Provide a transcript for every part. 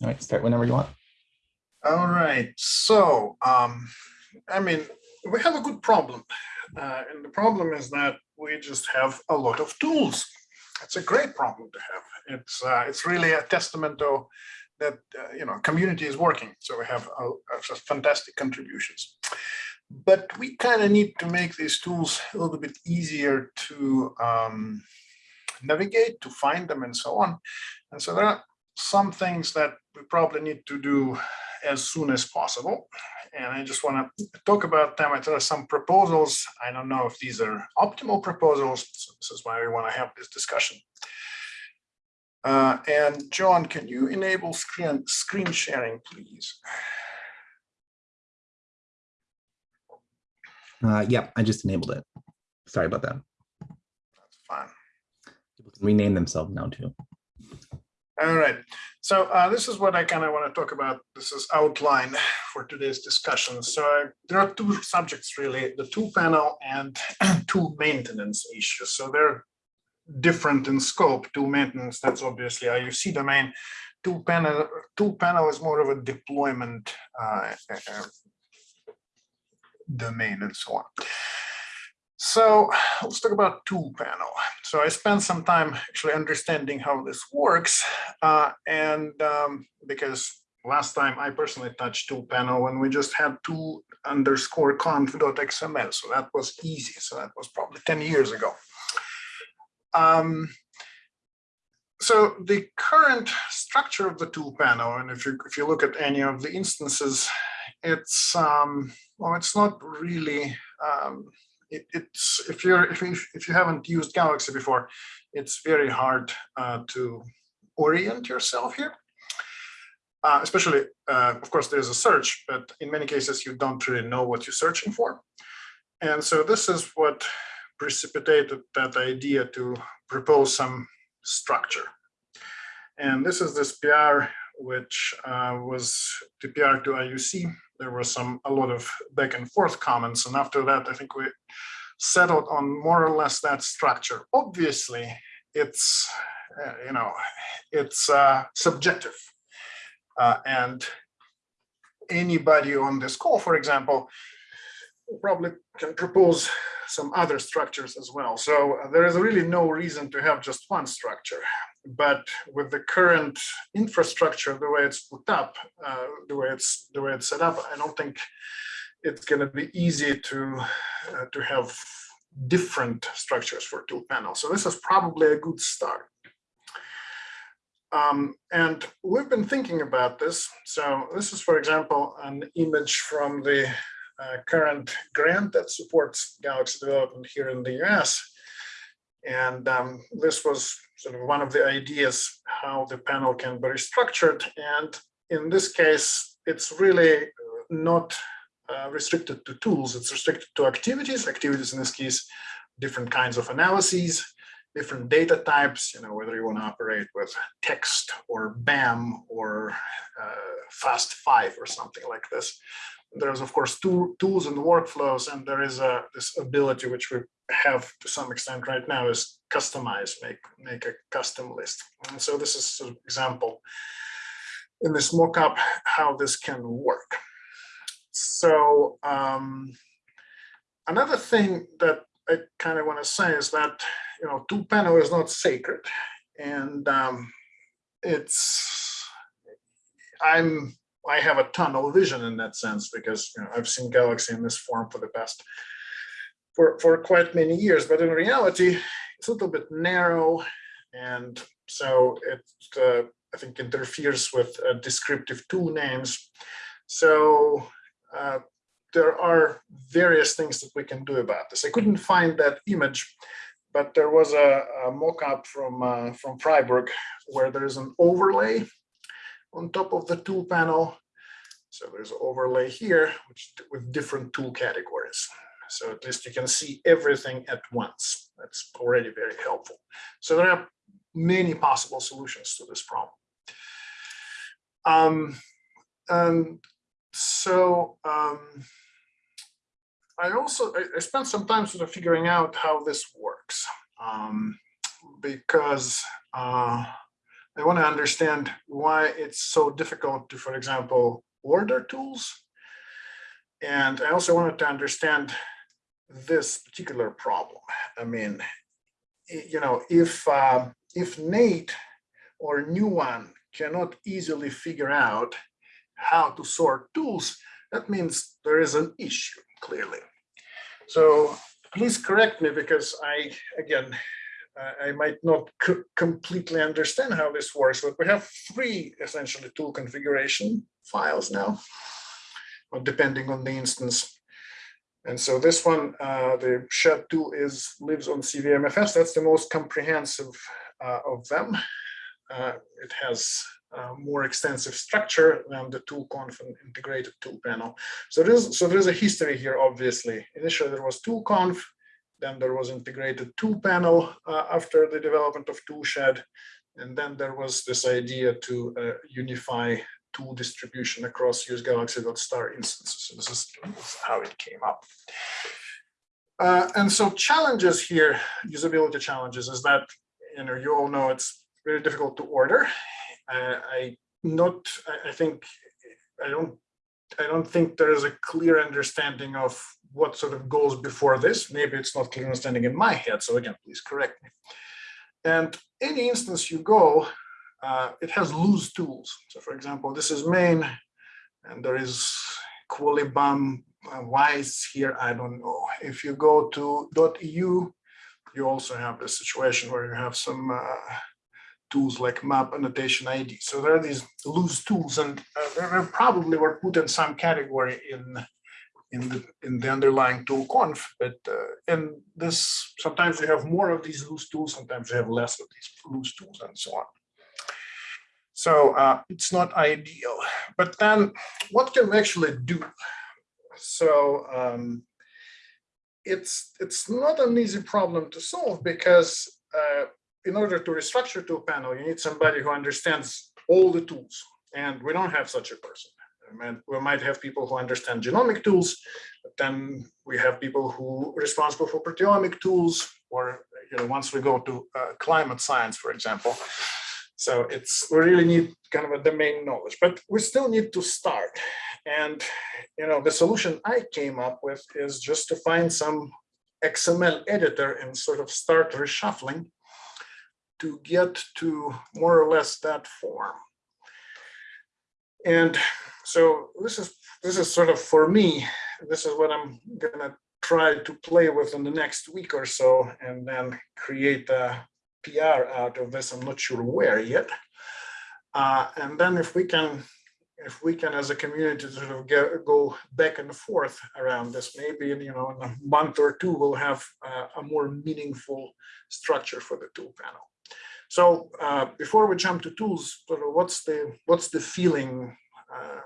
All right, start whenever you want. All right, so, um, I mean, we have a good problem. Uh, and the problem is that we just have a lot of tools. It's a great problem to have. It's, uh, it's really a testament to that, uh, you know, community is working. So we have uh, just fantastic contributions. But we kind of need to make these tools a little bit easier to um, navigate, to find them and so on. And so there are some things that we probably need to do as soon as possible. And I just want to talk about them. I there are some proposals. I don't know if these are optimal proposals. So this is why we want to have this discussion. Uh, and John, can you enable screen, screen sharing, please? Uh, yeah, I just enabled it. Sorry about that. That's fine. People can rename themselves now too. All right. So uh, this is what I kind of want to talk about. This is outline for today's discussion. So uh, there are two subjects really, the two panel and two maintenance issues. So they're different in scope. Two maintenance, that's obviously IUC domain. Two panel, two panel is more of a deployment uh, uh domain and so on. So let's talk about tool panel. So I spent some time actually understanding how this works. Uh, and um, because last time I personally touched tool panel when we just had tool underscore conf.xml. So that was easy. So that was probably 10 years ago. Um, so the current structure of the tool panel, and if you if you look at any of the instances, it's um, well, it's not really um, it, it's if you're if you, if you haven't used Galaxy before, it's very hard uh, to orient yourself here. Uh, especially, uh, of course, there's a search, but in many cases you don't really know what you're searching for. And so this is what precipitated that idea to propose some structure. And this is this PR, which uh, was the PR to IUC there was some a lot of back and forth comments. And after that, I think we settled on more or less that structure. Obviously, it's, uh, you know, it's uh, subjective. Uh, and anybody on this call, for example, probably can propose some other structures as well. So uh, there is really no reason to have just one structure. But with the current infrastructure, the way it's put up, uh, the way it's the way it's set up, I don't think it's going to be easy to uh, to have different structures for tool panels. So this is probably a good start. Um, and we've been thinking about this. So this is, for example, an image from the uh, current grant that supports Galaxy development here in the US. And um, this was sort of one of the ideas how the panel can be restructured. And in this case, it's really not uh, restricted to tools, it's restricted to activities. Activities in this case, different kinds of analyses, different data types, you know, whether you want to operate with text or BAM or uh, FAST5 or something like this there's of course two tools and workflows and there is a this ability which we have to some extent right now is customize make make a custom list. And so this is an example in this mockup how this can work. So um, another thing that i kind of want to say is that you know two panel is not sacred and um, it's i'm I have a tunnel vision in that sense because you know, I've seen Galaxy in this form for the past for for quite many years. But in reality, it's a little bit narrow, and so it uh, I think interferes with uh, descriptive tool names. So uh, there are various things that we can do about this. I couldn't find that image, but there was a, a mock-up from uh, from Freiburg where there is an overlay on top of the tool panel. So there's an overlay here, which with different tool categories. So at least you can see everything at once. That's already very helpful. So there are many possible solutions to this problem. Um, and so um, I also I, I, spent some time sort of figuring out how this works um, because uh, I want to understand why it's so difficult to, for example, order tools. And I also wanted to understand this particular problem. I mean, you know, if uh, if Nate or Nuwan cannot easily figure out how to sort tools, that means there is an issue clearly. So please correct me because I, again, I- might not completely understand how this works, but we have three essentially tool configuration files now, depending on the instance. And so this one, uh, the shed tool is lives on CVMFS. That's the most comprehensive uh, of them. Uh, It has uh, more extensive structure than the tool conf and integrated tool panel. So there's so there's a history here, obviously. Initially, there was tool conf, then there was integrated tool panel uh, after the development of toolshed. And then there was this idea to uh, unify tool distribution across use galaxy.star instances. So this is how it came up. Uh, and so challenges here, usability challenges, is that you know you all know it's very difficult to order. Uh, I not I think I don't I don't think there is a clear understanding of what sort of goes before this. Maybe it's not clear understanding in my head. So again, please correct me. And any instance you go, uh, it has loose tools. So for example, this is main, and there is Qualibum. Uh, why it's here, I don't know. If you go to .eu, you also have this situation where you have some uh, tools like map annotation ID. So there are these loose tools and uh, they probably were put in some category in in the in the underlying tool conf, but uh, in this sometimes we have more of these loose tools, sometimes we have less of these loose tools and so on. So uh, it's not ideal, but then what can we actually do? So um, it's it's not an easy problem to solve because uh, in order to restructure tool panel, you need somebody who understands all the tools, and we don't have such a person. We might have people who understand genomic tools, but then we have people who are responsible for proteomic tools, or you know, once we go to uh, climate science, for example. So it's we really need kind of a domain knowledge, but we still need to start. And you know, the solution I came up with is just to find some XML editor and sort of start reshuffling to get to more or less that form. And so this is this is sort of for me, this is what I'm gonna try to play with in the next week or so, and then create a PR out of this. I'm not sure where yet. Uh, and then if we can, if we can as a community sort of get, go back and forth around this, maybe in, you know in a month or two we'll have uh, a more meaningful structure for the tool panel. So uh, before we jump to tools, what's the what's the feeling? Uh,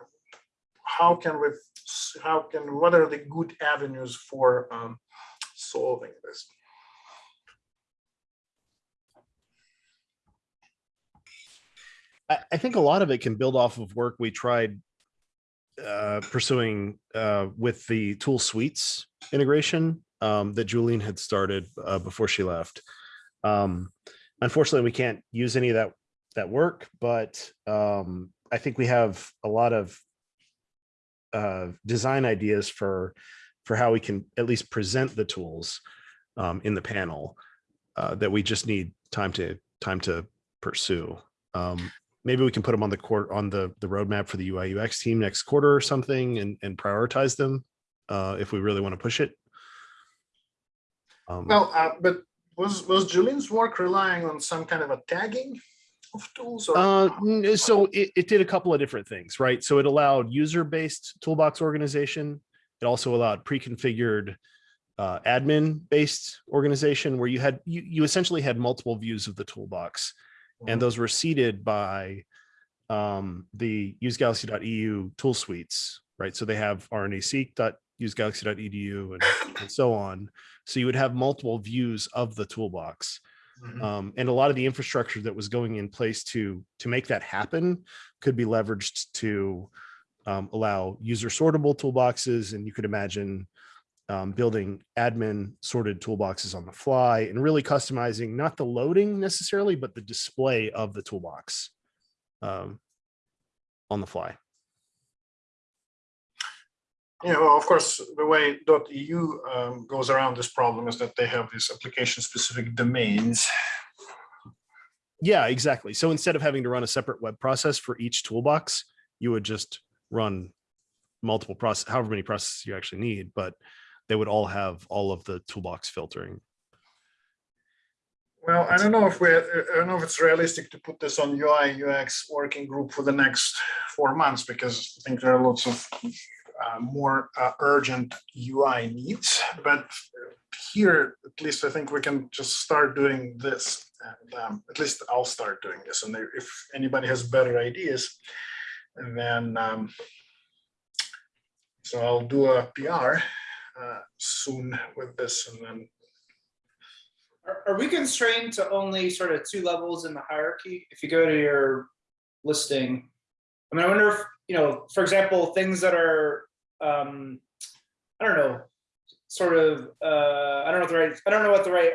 how can we? How can? What are the good avenues for um, solving this? I, I think a lot of it can build off of work we tried uh, pursuing uh, with the tool suites integration um, that Julian had started uh, before she left. Um, unfortunately, we can't use any of that that work, but um, I think we have a lot of uh, design ideas for for how we can at least present the tools um, in the panel uh, that we just need time to time to pursue. Um, maybe we can put them on the court on the the roadmap for the UI UX team next quarter or something and and prioritize them uh, if we really want to push it. Um, Well, uh, but was was Julian's work relying on some kind of a tagging of tools? Or Uh, so it, it did a couple of different things, right? So it allowed user-based toolbox organization. It also allowed pre-configured uh, admin-based organization where you had you, you essentially had multiple views of the toolbox, Mhm. and those were seeded by um, the usegalaxy.eu tool suites, right? So they have rnaseq.usegalaxy.eu and, and so on. So you would have multiple views of the toolbox Mhm. um, and a lot of the infrastructure that was going in place to to make that happen could be leveraged to um, allow user sortable toolboxes and you could imagine um, building admin sorted toolboxes on the fly and really customizing not the loading necessarily, but the display of the toolbox um, on the fly. Yeah, well, of course, the way .eu um, goes around this problem is that they have these application-specific domains. Yeah, exactly. So instead of having to run a separate web process for each toolbox, you would just run multiple process, however many processes you actually need, but they would all have all of the toolbox filtering. Well, I don't know if we, I don't know if it's realistic to put this on UI UX working group for the next four months because I think there are lots of uh, more uh, urgent UI needs. But here, at least I think we can just start doing this. And, um, at least I'll start doing this. And if anybody has better ideas, then um, so I'll do a PR uh, soon with this, and then Are, are we constrained to only sort of two levels in the hierarchy? If you go to your listing, I mean, I wonder if, you know, for example, things that are, um, I don't know, sort of, uh, I don't know the right, I don't know what the right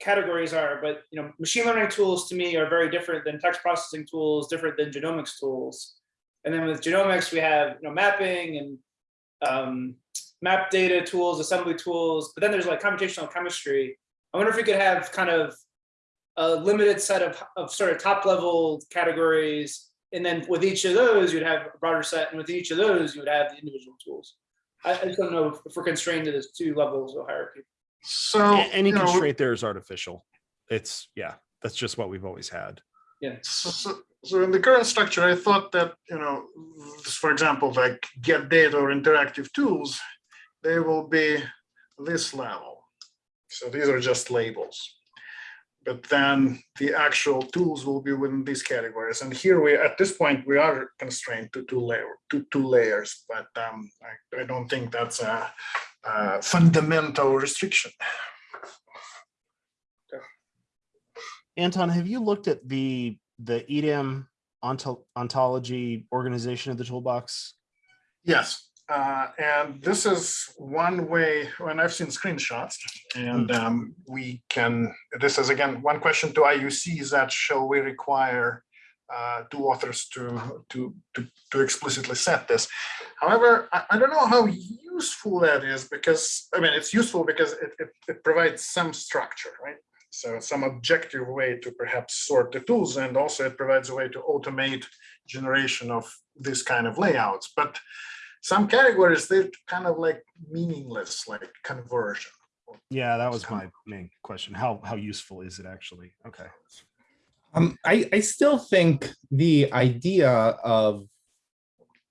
categories are, but, you know, machine learning tools to me are very different than text processing tools, different than genomics tools. And then with genomics, we have, you know, mapping and um, map data tools, assembly tools, but then there's like computational chemistry. I wonder if we could have kind of a limited set of, of sort of top level categories. And then with each of those, you'd have a broader set. And with each of those, you would have the individual tools. I, I just don't know if we're constrained to this two levels of hierarchy. so A- Any you know, constraint there is artificial. It's, yeah, that's just what we've always had. So, so, so in the current structure, I thought that, you know, this, for example, like get data or interactive tools, they will be this level. So these are just labels. But then the actual tools will be within these categories. And here we, at this point, we are constrained to two layer, to two layers, but um, I, I don't think that's a, a fundamental restriction. Anton, have you looked at the, the EDAM onto- ontology organization of the toolbox? Yes, uh, and this is one way, when I've seen screenshots, and um, we can, this is again, one question to IUC is that shall we require uh, two authors to, to, to, to explicitly set this? However, I, I don't know how useful that is because, I mean, it's useful because it, it, it provides some structure, right? So some objective way to perhaps sort the tools and also it provides a way to automate generation of this kind of layouts. But some categories, they're kind of like meaningless, like conversion. Yeah, that was my main question. How, how useful is it actually? Okay. Um, I, I still think the idea of,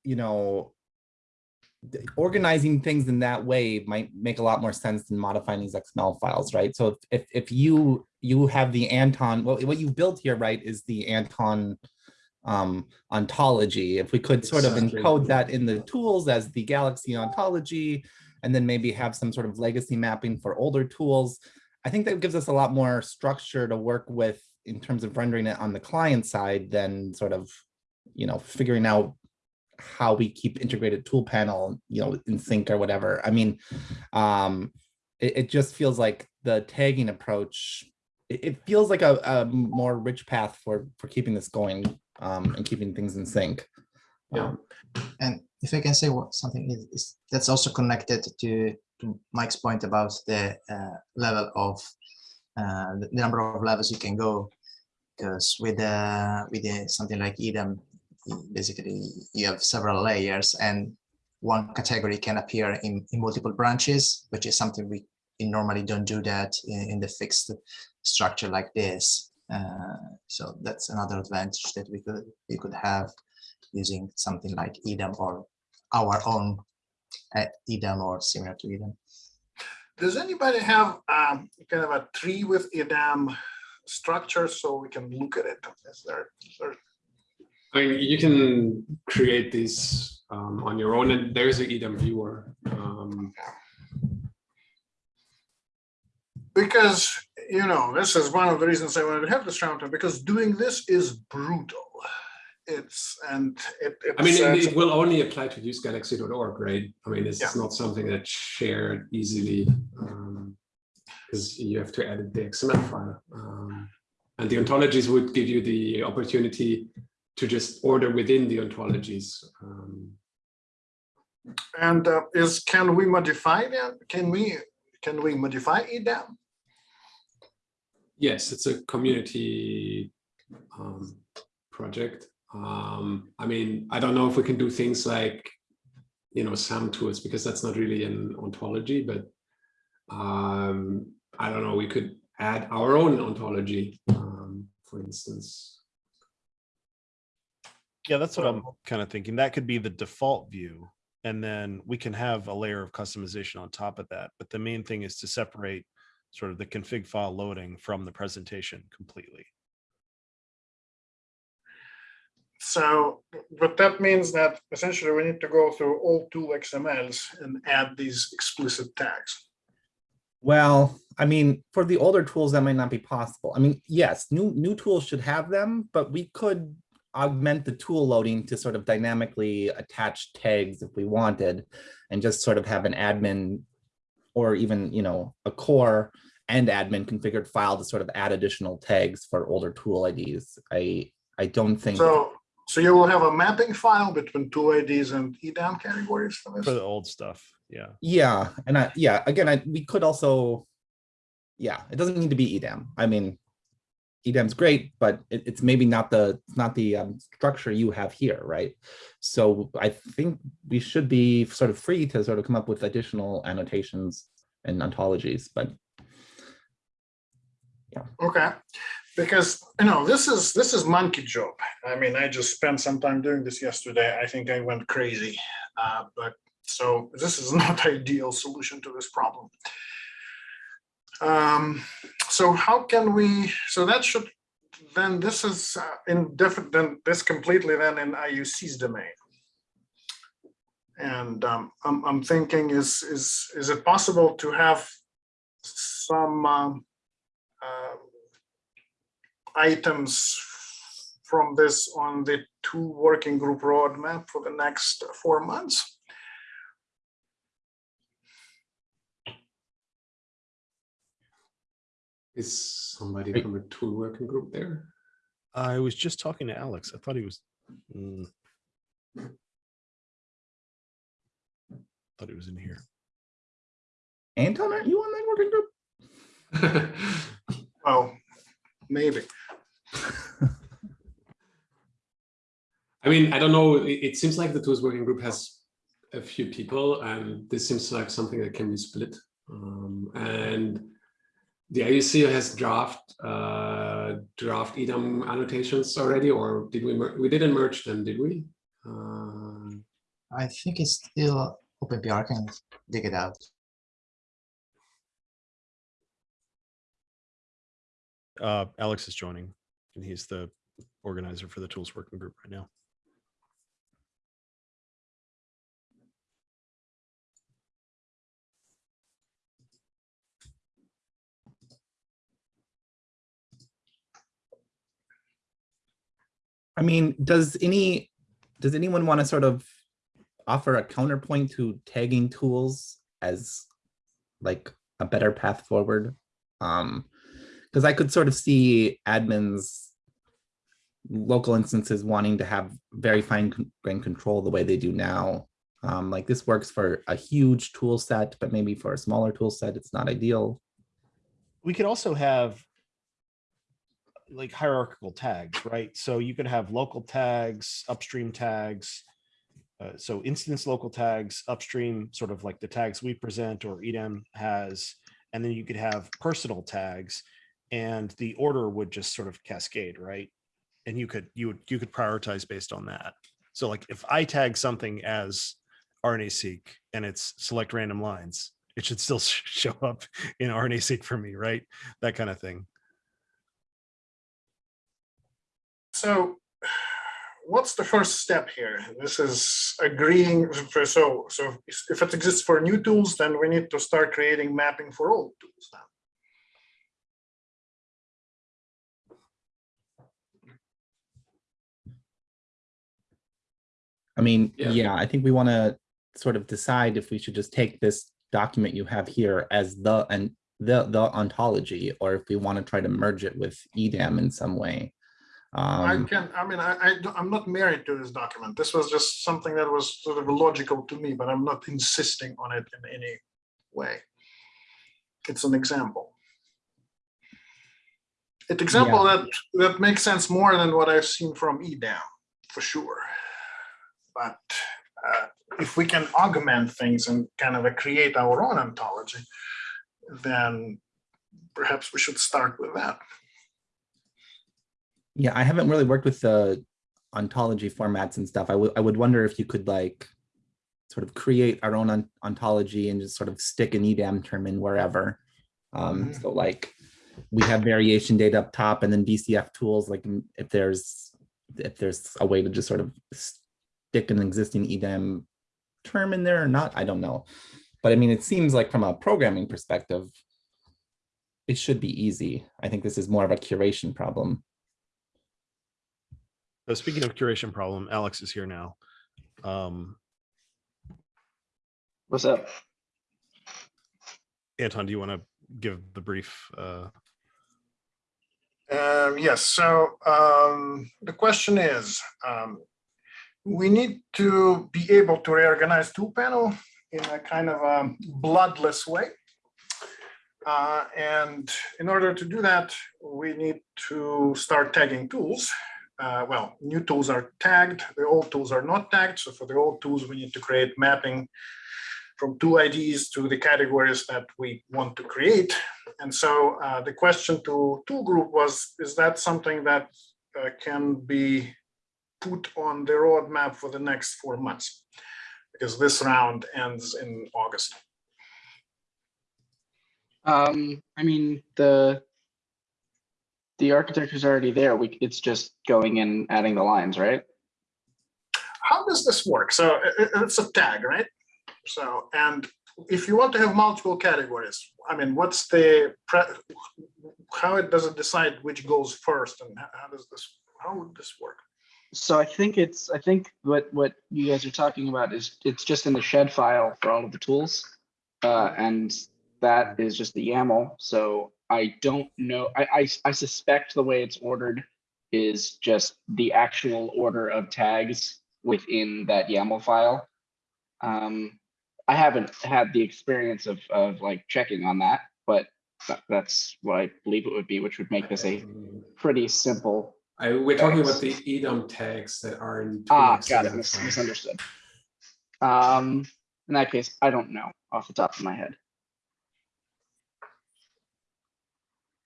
you know, organizing things in that way might make a lot more sense than modifying these XML files, right? So if, if, if you, you have the Anton, well, what you built here, right, is the Anton um, ontology. If we could sort of encode that in the tools as the Galaxy ontology, and then maybe have some sort of legacy mapping for older tools, I think that gives us a lot more structure to work with in terms of rendering it on the client side than sort of, you know, figuring out how we keep integrated tool panel, you know, in sync or whatever. I mean, um, it, it just feels like the tagging approach, it, it feels like a, a more rich path for, for keeping this going um, and keeping things in sync. Yeah. Um, And if I can say what something is, is that's also connected to, to Mike's point about the uh, level of uh, the number of levels you can go, because with uh, with the, something like EDAM, basically you have several layers, and one category can appear in, in multiple branches, which is something we, we normally don't do that in, in the fixed structure like this. Uh, so that's another advantage that we could we could have using something like EDAM or our own uh, EDAM or similar to EDAM. Does anybody have um, kind of a tree with EDAM structure so we can look at it? Is there, is there I mean, you can create these um, on your own, and there's an EDM viewer. Um, because you know this is one of the reasons I wanted to have this round because doing this is brutal. it's, and it. I mean, it, uh, it will only apply to usegalaxy.org, right? I mean, this Yeah. is not something that's shared easily. Because you have to edit the XML file. Um, and the ontologies would give you the opportunity to just order within the ontologies. Um, And uh, is, can we modify that? Can we, can we modify EDAM? Yes, it's a community um, project. Um, I mean, I don't know if we can do things like, you know, SAM tools because that's not really an ontology, but um, I don't know, we could add our own ontology, um, for instance. Yeah, that's what I'm kind of thinking. That could be the default view. And then we can have a layer of customization on top of that. But the main thing is to separate sort of the config file loading from the presentation completely. So, what that means that essentially we need to go through all tool XMLs and add these explicit tags. Well, I mean, for the older tools, that might not be possible. I mean, yes, new, new tools should have them, but we could augment the tool loading to sort of dynamically attach tags if we wanted and just sort of have an admin or even, you know, a core and admin configured file to sort of add additional tags for older tool IDs. I, I don't think, So, so you will have a mapping file between tool IDs and EDAM categories for For the old stuff, yeah. yeah, and I, yeah, again, I, we could also, yeah, it doesn't need to be EDAM. I mean, E EDAM's great, but it, it's maybe not the, not the um, structure you have here, right? So I think we should be sort of free to sort of come up with additional annotations and ontologies, but Okay, because, you know, this is, this is monkey job. I mean, I just spent some time doing this yesterday. I think I went crazy. Uh, But, so this is not ideal solution to this problem. Um, So how can we, so that should, then this is uh, in different, then this completely then in IUC's domain. And um, I'm, I'm thinking is, is, is it possible to have some um, items from this on the two working group roadmap for the next four months. Is somebody Right. from a tool working group there? I was just talking to Alex. I thought he was. mm. Thought he was in here. Anton, aren't you on that working group? Well, maybe. I mean, I don't know. It, it seems like the tools working group has a few people, and this seems like something that can be split. Um, and the IUC has draft uh, draft EDAM annotations already, or did we? mer- We didn't merge them, did we? Uh, I think it's still OpenPR can dig it out. Uh, Alex is joining and he's the organizer for the tools working group right now. I mean, does any, does anyone want to sort of offer a counterpoint to tagging tools as like a better path forward? Um, because I could sort of see admins local instances wanting to have very fine con- grained control the way they do now. Um, like this works for a huge tool set, but maybe for a smaller tool set, it's not ideal. we could also have like hierarchical tags, right? So you could have local tags, upstream tags. Uh, so instance local tags, upstream, sort of like the tags we present or EDAM has, and then you could have personal tags and the order would just sort of cascade, right? And you could, you would, you could prioritize based on that. So like if I tag something as RNA-seq and it's select random lines, it should still show up in RNA-seq for me, right? That kind of thing. So what's the first step here? This is agreeing for, so, so if it exists for new tools, then we need to start creating mapping for old tools now. I mean, Yeah. yeah, I think we want to sort of decide if we should just take this document you have here as the and the the ontology, or if we want to try to merge it with EDAM in some way. I Um, can, I mean, I, I i'm not married to this document. This was just something that was sort of logical to me, but I'm not insisting on it in any way. It's an example. It's example that, that makes sense more than what I've seen from EDAM, for sure. But uh, if we can augment things and kind of create our own ontology, then perhaps we should start with that. Yeah, I haven't really worked with the ontology formats and stuff. I would I would wonder if you could like sort of create our own on- ontology and just sort of stick an EDAM term in wherever. Um, Mhm. so like we have variation data up top and then BCF tools, like mm, if there's if there's a way to just sort of stick an existing EDAM term in there or not, I don't know. But I mean, it seems like from a programming perspective, it should be easy. I think this is more of a curation problem. So speaking of curation problem, Alex is here now. Um, What's up? Anton, do you want to give the brief? Uh, Um, yes, so um, the question is, um, we need to be able to reorganize tool panel in a kind of a bloodless way. Uh, and in order to do that, we need to start tagging tools. Uh, well, new tools are tagged, the old tools are not tagged. So for the old tools, we need to create mapping from two IDs to the categories that we want to create. And so uh, the question to tool group was, is that something that uh, can be put on the roadmap for the next four months? Because this round ends in August. Um, I mean, the the architecture is already there. We, it's just going and adding the lines, right? How does this work? So i- i- it's a tag, right? So, and if you want to have multiple categories, I mean, what's the, pre- how it does it decide which goes first and how does this, how would this work? So I think it's, I think what, what you guys are talking about is, it's just in the shed file for all of the tools. Uh, and that is just the YAML. So I don't know, I, I, I suspect the way it's ordered is just the actual order of tags within that YAML file. Um, I haven't had the experience of, of like checking on that, but that's what I believe it would be, which would make this a pretty simple. I, we're talking about the EDAM tags that are in. Ah, got it, mis- misunderstood. Um, in that case, I don't know off the top of my head.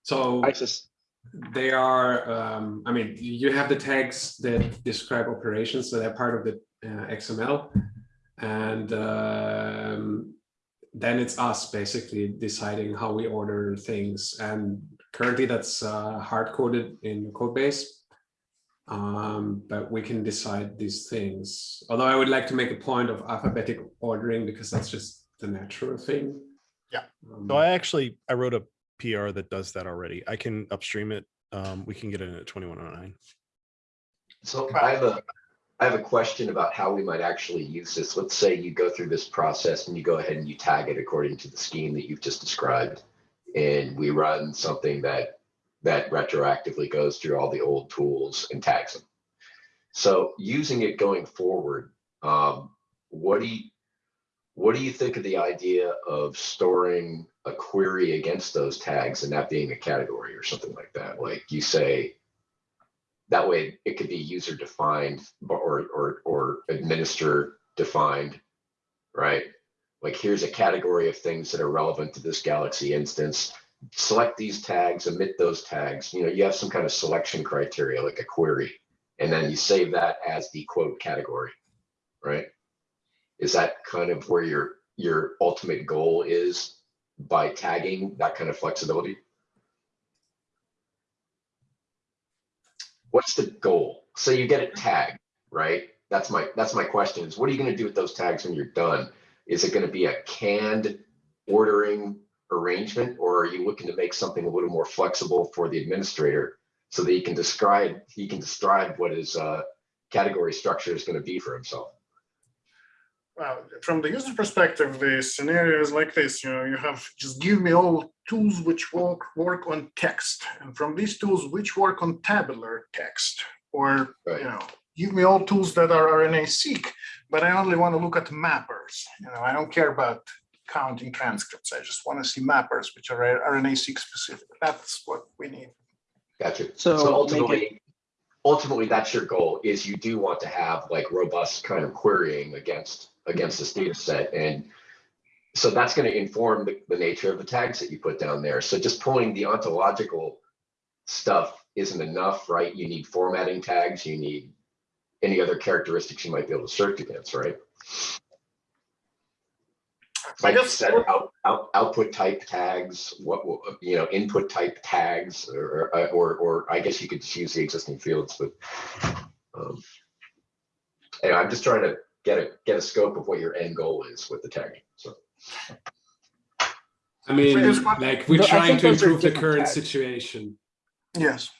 So I just, they are, um, I mean, you have the tags that describe operations, so they're part of the uh, XML. And um, then it's us basically deciding how we order things. And currently that's uh, hard coded in the code base. Um, but we can decide these things. Although I would like to make a point of alphabetic ordering because that's just the natural thing. Yeah. Um, so I actually, I wrote a PR that does that already. I can upstream it. Um, we can get it in at 2109. So I have a, I have a question about how we might actually use this. Let's say you go through this process and you go ahead and you tag it according to the scheme that you've just described. And we run something that, that retroactively goes through all the old tools and tags them. So using it going forward, um, what do you, what do you think of the idea of storing a query against those tags and that being a category or something like that? Like you say, that way it could be user defined or, or, or administrator defined, right? Like here's a category of things that are relevant to this Galaxy instance. Select these tags, omit those tags. You know, you have some kind of selection criteria like a query, and then you save that as the quote category, right? Is that kind of where your, your ultimate goal is by tagging that kind of flexibility? What's the goal? So you get it tagged, right? That's my, that's my question is what are you gonna do with those tags when you're done? Is it gonna be a canned ordering arrangement or are you looking to make something a little more flexible for the administrator? So that he can describe, he can describe what his uh, category structure is gonna be for himself? well, from the user perspective, the scenario is like this, you know, you have, just give me all tools which work, work on text. And from these tools, which work on tabular text, or, Right. you know, give me all tools that are RNA-seq, but I only want to look at mappers. You know, I don't care about counting transcripts. I just want to see mappers, which are RNA-seq specific. That's what we need. Gotcha. So So ultimately, ultimately, that's your goal, is you do want to have like robust kind of querying against, against this data set. And so that's going to inform the, the nature of the tags that you put down there. So just pulling the ontological stuff isn't enough, right? You need formatting tags, you need any other characteristics you might be able to search against, right? I Like you guess said, out, out, output type tags, what, what, you know, input type tags, or, or, or, or I guess you could just use the existing fields, but. um, Anyway, I'm just trying to get a, get a scope of what your end goal is with the tagging, so. I mean, like we're trying to improve the current tags. situation. Yes.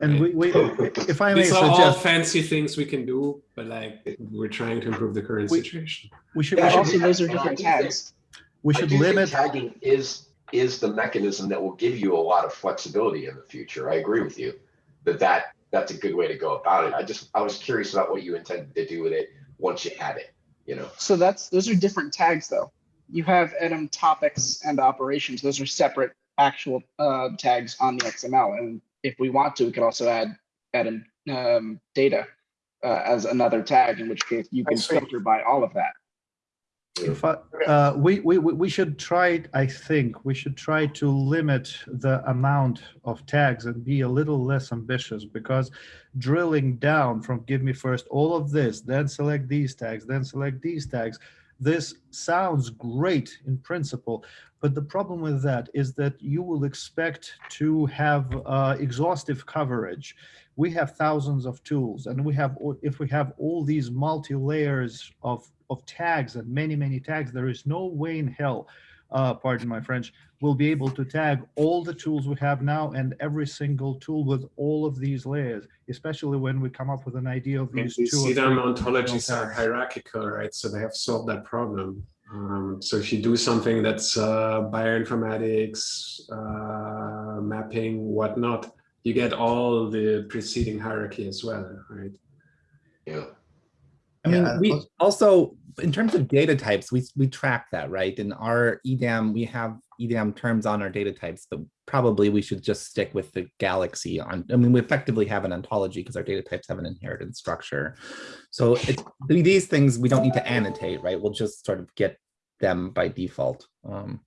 And we, we, if I may These are all fancy things we can do, but like we're trying to improve the current We- situation. we should, Yeah, we should, also, those are different do think- tags. we I should do think limit, Tagging is, is the mechanism that will give you a lot of flexibility in the future. I agree with you. That that, that's a good way to go about it. I just, I was curious about what you intended to do with it once you had it, you know? So that's, those are different tags though. You have EDAM topics and operations. Those are separate actual uh, tags on the XML. And if we want to, we could also add EDAM um, data uh, as another tag, in which case you can filter by all of that. if I, uh, we, we, we we should try, I think, we should try to limit the amount of tags and be a little less ambitious because drilling down from give me first all of this, then select these tags, then select these tags. This sounds great in principle, but the problem with that is that you will expect to have uh, exhaustive coverage. We have thousands of tools and we have, if we have all these multi-layers of, of tags and many, many tags, there is no way in hell, uh, pardon my French, we'll be able to tag all the tools we have now and every single tool with all of these layers, especially when we come up with an idea of I mean, these two. or see them ontologies are hierarchical, right? So they have solved that problem. Um, so if you do something that's uh, bioinformatics, uh, mapping, whatnot, you get all the preceding hierarchy as well, right? Yeah. I mean, Yeah, we also, in terms of data types, we, we track that, right? In our EDAM, we have EDAM terms on our data types, but probably we should just stick with the galaxy on, I mean, we effectively have an ontology because our data types have an inherited structure. So these things, we don't need to annotate, right? We'll just sort of get them by default. Um,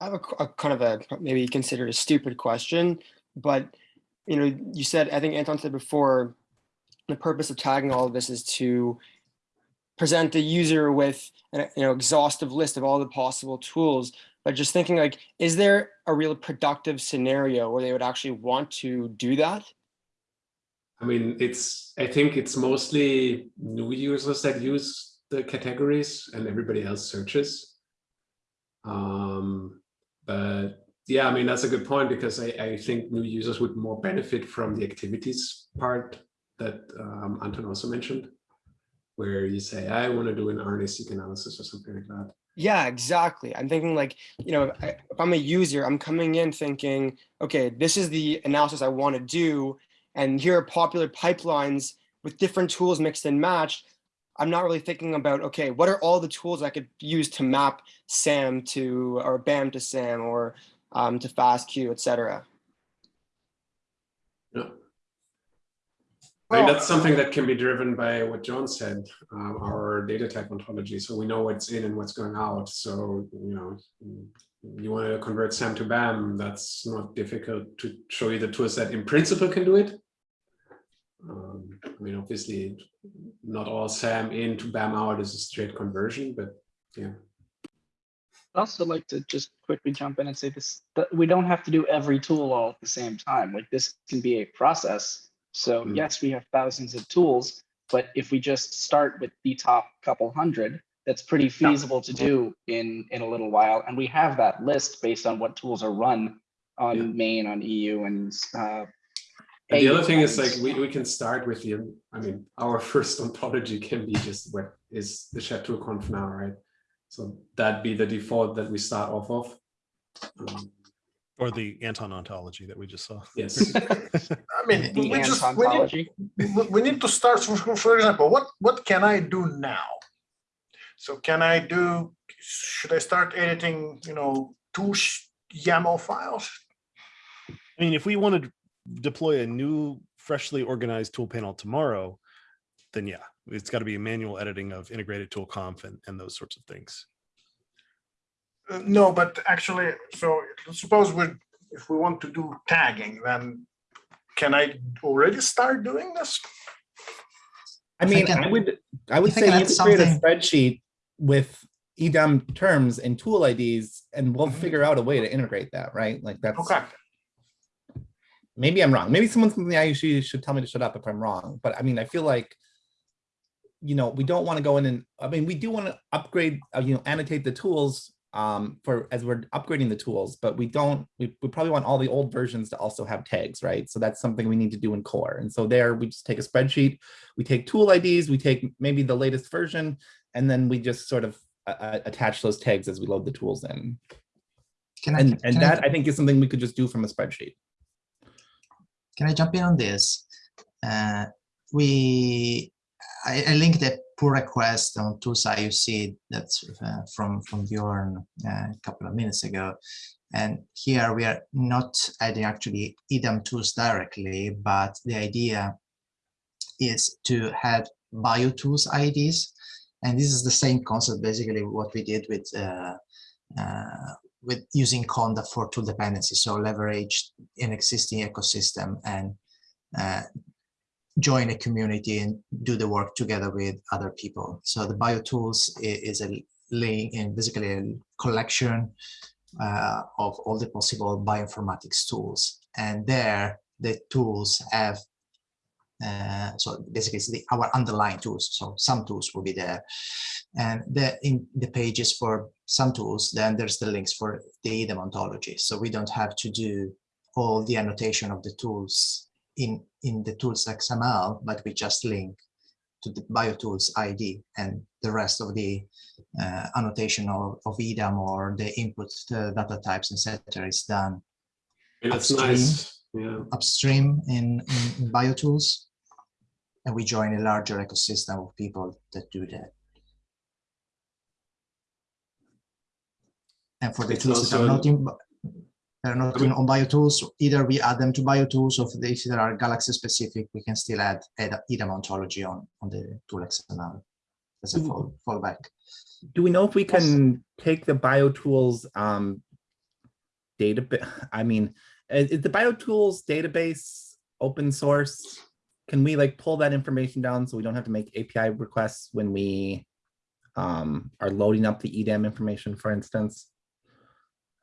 I have a, a kind of a maybe considered a stupid question, but you know, you said I think Anton said before, the purpose of tagging all of this is to present the user with an you know exhaustive list of all the possible tools. But just thinking like, is there a real productive scenario where they would actually want to do that? I mean, it's, I think it's mostly new users that use the categories and everybody else searches. Um, but yeah, I mean, that's a good point because I, I think new users would more benefit from the activities part that um, Anton also mentioned, where you say, I want to do an RNA-seq analysis or something like that. Yeah, exactly. I'm thinking like, you know, if, I, if I'm a user, I'm coming in thinking, okay, this is the analysis I want to do. And here are popular pipelines with different tools mixed and matched. I'm not really thinking about, okay, what are all the tools I could use to map SAM to, or BAM to SAM or um, to FASTQ, et cetera. Yeah. I that's something that can be driven by what John said, um, our data type ontology. So we know what's in and what's going out. So, you know, you want to convert SAM to BAM, that's not difficult to show you the tools that in principle can do it. Um, I mean, obviously, not all SAM in to BAM out is a straight conversion, but yeah. I'd also like to just quickly jump in and say this, that we don't have to do every tool all at the same time. Like this can be a process. So Mm. yes, we have thousands of tools, but if we just start with the top couple hundred, that's pretty feasible to do in, in a little while. And we have that list based on what tools are run on Yeah. main, on EU and uh, And the other thing is like we, we can start with the I mean our first ontology can be just what is the shed tool conf now, right? So that be the default that we start off of. Um, Or the Anton ontology that we just saw. yes. I mean, The we just, we need, we- we need to start, for, for example, what, what can I do now? So can I do, should I start editing, you know, two YAML files? I mean, if we want to deploy a new freshly organized tool panel tomorrow, then yeah, it's got to be a manual editing of integrated tool conf and, and those sorts of things. Uh, No, but actually, so suppose we, if we want to do tagging, then can I already start doing this? I If I mean, I would, I would I say can you add could create a spreadsheet with EDAM terms and tool IDs, and we'll Mhm. figure out a way to integrate that, right? Like that's. Okay, maybe I'm wrong. Maybe someone from the IUC should tell me to shut up if I'm wrong, but I mean, I feel like, you know, we don't want to go in and, I mean, we do want to upgrade, uh, you know, annotate the tools um, for, as we're upgrading the tools, but we don't, we, we probably want all the old versions to also have tags, right? So that's something we need to do in core. And so there, we just take a spreadsheet, we take tool IDs, we take maybe the latest version, and then we just sort of uh, uh, attach those tags as we load the tools in. Can I, And, and can I- that I think is something we could just do from a spreadsheet. Can I jump in on this? Uh, we, I, I linked a pull request on Tools IUC that's uh, from from Bjorn uh, a couple of minutes ago, and here we are not adding actually EDAM tools directly, but the idea is to have bio tools IDs, and this is the same concept basically what we did with. Uh, uh, with using Conda for tool dependency, so leverage an existing ecosystem and uh, join a community and do the work together with other people. So the BioTools is a link and basically a collection uh, of all the possible bioinformatics tools. And there, the tools have uh, so basically it's the our underlying tools. So some tools will be there, and the in the pages for some tools, then there's the links for the EDAM ontology. So we don't have to do all the annotation of the tools in in the tools XML, but we just link to the BioTools ID and the rest of the uh, annotation of, of EDAM or the input uh, data types, etc. is done that's Upstream. nice. Yeah. upstream in, in, in BioTools. And we join a larger ecosystem of people that do that. And for the It's tools that are not in, they're not in on BioTools, either we add them to BioTools or if they are Galaxy specific, we can still add add EDAM ontology on, on the tool XML as a fall, fallback. Do we know if we can take the BioTools um, data? I mean, is, is the BioTools database open source? Can we like pull that information down so we don't have to make API requests when we um, are loading up the EDAM information, for instance?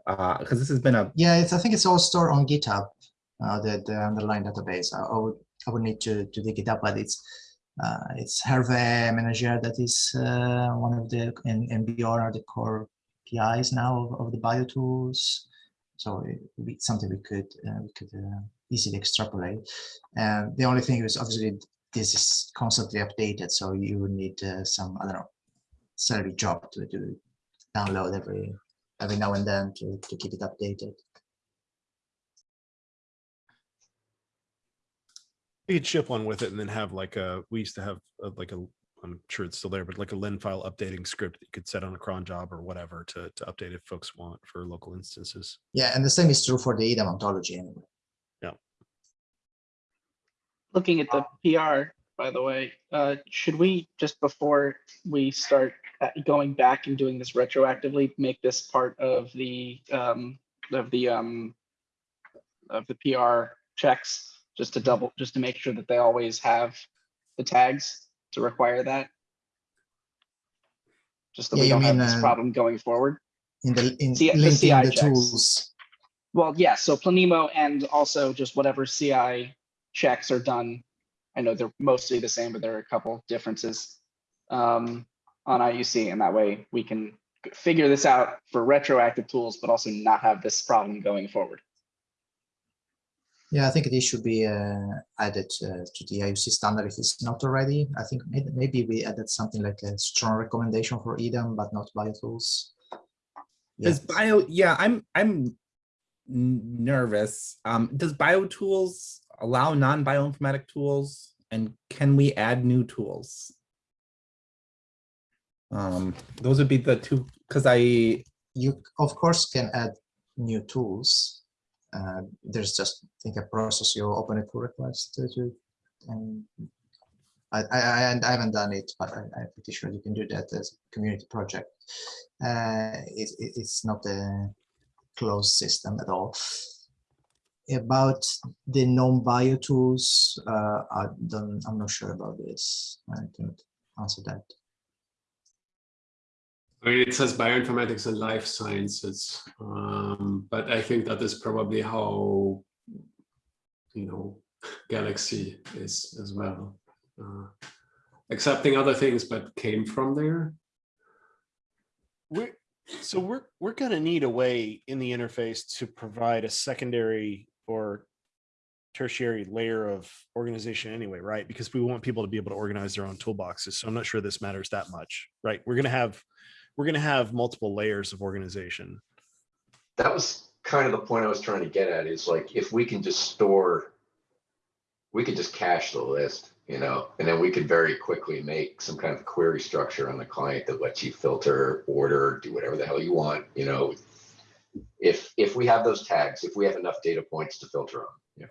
Because this has been a Yeah, it's, I think it's all stored on GitHub, uh, the, the underlying database. I, I would I would need to, to dig it up, but it's uh, it's Hervé Ménager that is uh, one of the and, Bjorn are the core PIs now of, of the BioTools. So it would be something we could uh, we could uh, easily extrapolate. And the only thing is obviously this is constantly updated, so you would need uh, some I don't know Celery job to, to download every every now and then to, to keep it updated. You could ship one with it and then have like a, we used to have uh, like a, I'm sure it's still there, but like a lin file updating script that you could set on a cron job or whatever to, to update if folks want for local instances. Yeah, and the same is true for the EDAM ontology anyway. Yeah. Looking at the PR, by the way, uh, should we, just before we start uh, going back and doing this retroactively, make this part of the, um, of the, um, of the PR checks, just to double, just to make sure that they always have the tags to require that? Just that Yeah, we don't have this uh, problem going forward? In the in C- the linking CI the checks. tools. Well, yeah, so Planemo and also just whatever CI checks are done. I know they're mostly the same, but there are a couple differences um, on IUC, and that way we can figure this out for retroactive tools, but also not have this problem going forward. Yeah, I think this should be uh, added uh, to the IUC standard if it's not already. I think maybe we added something like a strong recommendation for EDAM, but not biotools. Yeah, Does bio, yeah, I'm, I'm nervous. Um, does BioTools allow non-bioinformatic tools? And can we add new tools? Um, those would be the two, because I, you of course can add new tools. Uh, there's just I think a process you open a pull request to, to and I, I, I, haven't done it, but I, I'm pretty sure you can do that as a community project. Uh, it, it- it's not a closed system at all. About the non-bio tools, uh, I don't, I'm not sure about this. I can't answer that. I mean, it says bioinformatics and life sciences, um, but I think that is probably how, you know, Galaxy is as well. Uh, accepting other things, but came from there. We're, so we're, we're gonna need a way in the interface to provide a secondary or tertiary layer of organization anyway, right? Because we want people to be able to organize their own toolboxes. So I'm not sure this matters that much, right? We're gonna have, we're gonna have multiple layers of organization. That was kind of the point I was trying to get at is like, if we can just store, we could just cache the list, you know, and then we could very quickly make some kind of query structure on the client that lets you filter, order, do whatever the hell you want, you know. If, if we have those tags, if we have enough data points to filter on, yeah.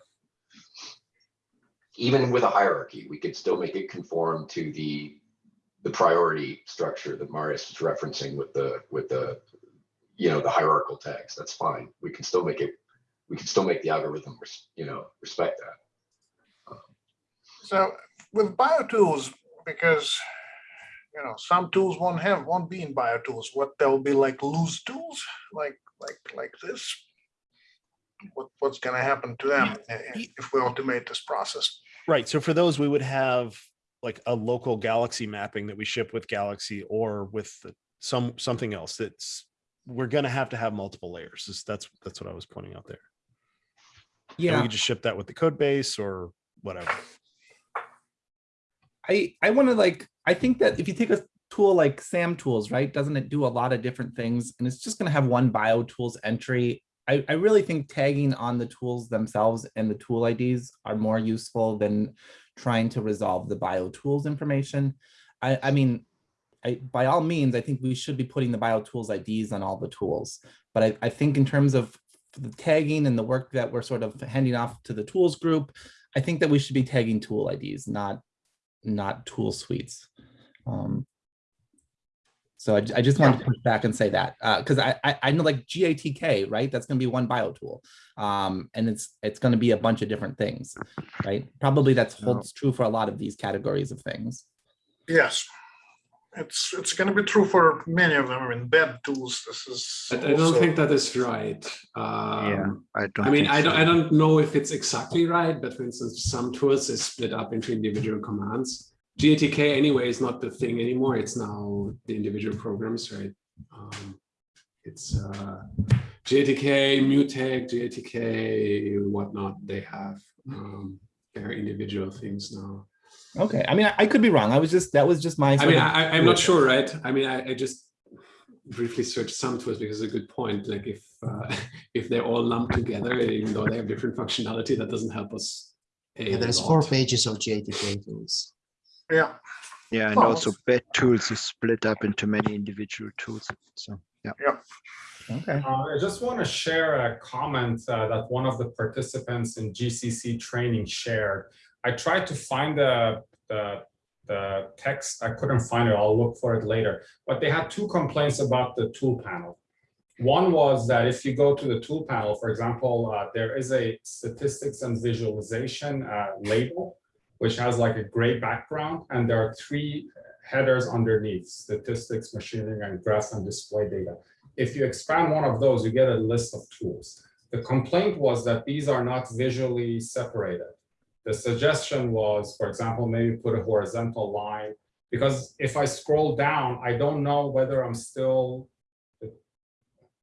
Even with a hierarchy, we could still make it conform to the, the priority structure that Marius is referencing with the, with the, you know, the hierarchical tags. That's fine. We can still make it, we can still make the algorithm, res- you know, respect that. So with BioTools, because, you know, some tools won't have, won't be in BioTools, what they'll be like loose tools, like, like, like this. What, what's gonna happen to them i- i- if we automate this process? Right, so for those, we would have like a local Galaxy mapping that we ship with Galaxy or with the- some, something else that's, we're gonna have to have multiple layers. That's, that's what I was pointing out there. And we yeah, could just ship that with the code base or whatever. I, I want to like, I think that if you take a tool like SAMtools, right, doesn't it do a lot of different things? And it's just going to have one bio tools entry. I, I really think tagging on the tools themselves and the tool IDs are more useful than trying to resolve the bio tools information. I, I mean, I, by all means, I think we should be putting the bio tools IDs on all the tools. But I, I think in terms of the tagging and the work that we're sort of handing off to the tools group, I think that we should be tagging tool IDs, not not tool suites. Um, so I, I just wanted to push back and say that because I, I I know like GATK right that's going to be one bio tool um, and it's it's going to be a bunch of different things right probably that's holds true for a lot of these categories of things. Yes. It's, it's gonna be true for many of them. I mean, bedtools, this is. But I don't also- think that is right. Yeah, Um, I don't. I mean, I don't, so. I don't know if it's exactly right, but for instance, SAMtools is split up into individual commands. GATK anyway is not the thing anymore. It's now the individual programs, right? Um, it's uh, GATK, Mutect, GATK, whatnot. They have um, their individual things now. Okay, I mean I, I could be wrong. I was just that was just my. I mean, I, I'm not sure, right? I mean, I, I just briefly searched SAMtools because it's a good point. Like if uh, if they're all lumped together, even though they have different functionality, that doesn't help us. Yeah, there's four pages of GATK tools. Yeah, Yeah, and Well, also bad tools is split up into many individual tools. So, yeah. Okay. Uh, I just want to share a comment uh, that one of the participants in GCC training shared. I tried to find the, the, the text. I couldn't find it. I'll look for it later. But they had two complaints about the tool panel. One was that if you go to the tool panel, for example, uh, there is a statistics and visualization uh, label, which has like a gray background, and there are three headers underneath, statistics, machine learning, and graph and display data. If you expand one of those, you get a list of tools. The complaint was that these are not visually separated. The suggestion was, for example, maybe put a horizontal line, because if I scroll down, I don't know whether I'm still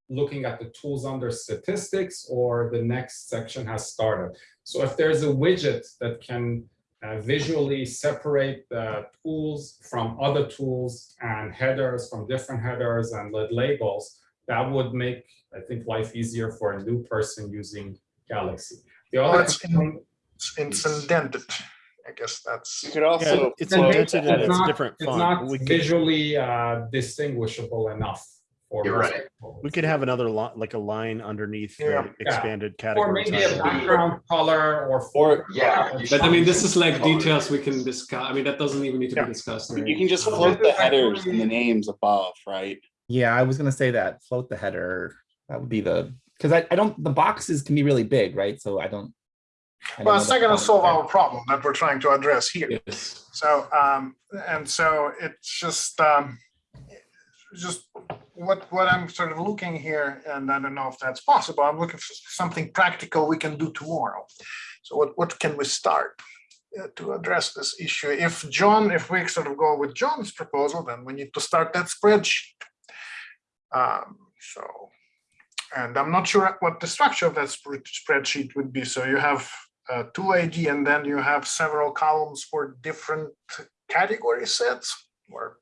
looking at the tools under statistics or the next section has started. So if there's a widget that can uh, visually separate the tools from other tools and headers from different headers and let labels, that would make, I think, life easier for a new person using Galaxy. The Well, other it's in- component- It's it's indented. I guess that's. You could Yeah, also, it's Then indented and it's it's not- different It's font. not We visually uh, distinguishable enough. For You're right. we could have another line, like a line underneath Yeah. the expanded Or category. Or maybe a background color or. Or- Yeah, But I mean, this is like Colors. details we can discuss. I mean, that doesn't even need to Yeah. be discussed. you can just float the headers and the names above, right? Yeah, I was gonna say that, float the header, that would be the, because I, I don't, the boxes can be really big, right? So I don't. I Well, it's not gonna solve our problem that we're trying to address here. Yes. So, um, and so it's just, um, just what, what I'm sort of looking here, and I don't know if that's possible, I'm looking for something practical we can do tomorrow. So what, what can we start uh, to address this issue? If John, if we sort of go with John's proposal, then we need to start that spreadsheet. Um, so, and I'm not sure what the structure of that spread- spreadsheet would be. So you have uh, two ID and then you have several columns for different category sets or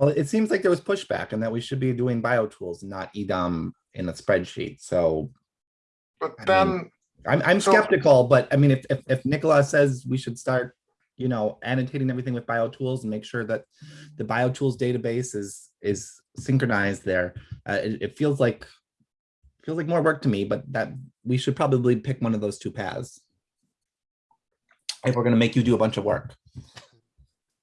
Well, it seems like there was pushback and that we should be doing bio tools, not EDAM in a spreadsheet. So but I then mean, I'm, I'm So- skeptical, but I mean, if, if, if Nicola says we should start, you know, annotating everything with bio tools and make sure that the bio tools database is, is synchronized there, uh, it, it feels like, feels like more work to me, but that we should probably pick one of those two paths. If we're gonna make you do a bunch of work.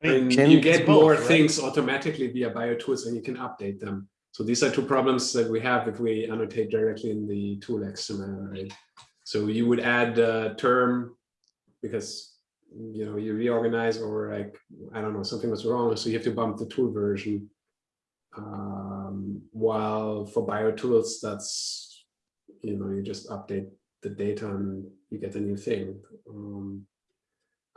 And Can- you get both, more right? things automatically via BioTools and you can update them. So these are two problems that we have if we annotate directly in the tool XML, right? So you would add a term because you know you reorganize or like I don't know something was wrong, so you have to bump the tool version. Um, while for BioTools, that's you know you just update the data and you get a new thing. Um,